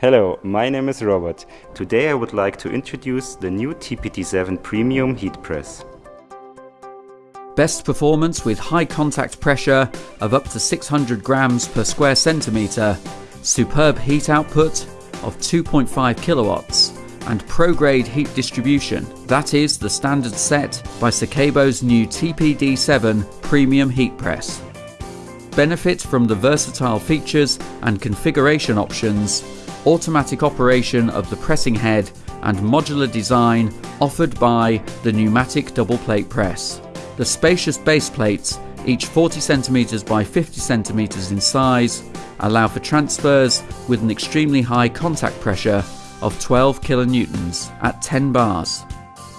Hello, my name is Robert. Today I would like to introduce the new TPD7 Premium Heat Press. Best performance with high contact pressure of up to 600 grams per square centimetre, superb heat output of 2.5 kilowatts, and pro-grade heat distribution. That is the standard set by Secabo's new TPD7 Premium Heat Press. Benefit from the versatile features and configuration options, automatic operation of the pressing head and modular design offered by the pneumatic double plate press. The spacious base plates, each 40 cm by 50 cm in size, allow for transfers with an extremely high contact pressure of 12 kilonewtons at 10 bars.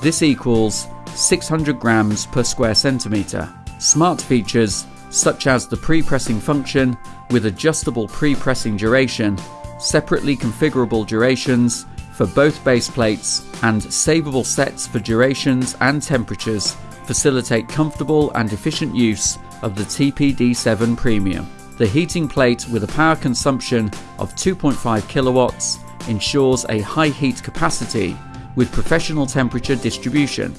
This equals 600 grams per square centimetre. Smart features such as the pre-pressing function with adjustable pre-pressing duration, separately configurable durations for both base plates, and savable sets for durations and temperatures facilitate comfortable and efficient use of the TPD7 Premium. The heating plate with a power consumption of 2.5 kilowatts ensures a high heat capacity with professional temperature distribution.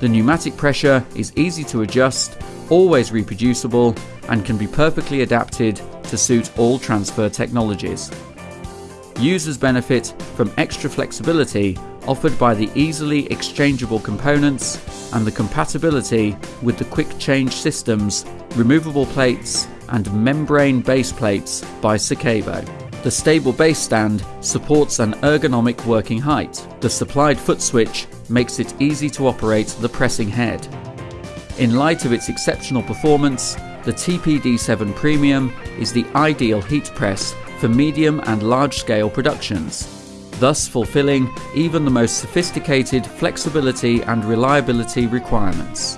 The pneumatic pressure is easy to adjust, always reproducible, and can be perfectly adapted to suit all transfer technologies. Users benefit from extra flexibility offered by the easily exchangeable components and the compatibility with the quick change systems, removable plates and membrane base plates by Secabo. The stable base stand supports an ergonomic working height. The supplied foot switch makes it easy to operate the pressing head. In light of its exceptional performance, the TPD7 Premium is the ideal heat press for medium and large scale productions, thus fulfilling even the most sophisticated flexibility and reliability requirements.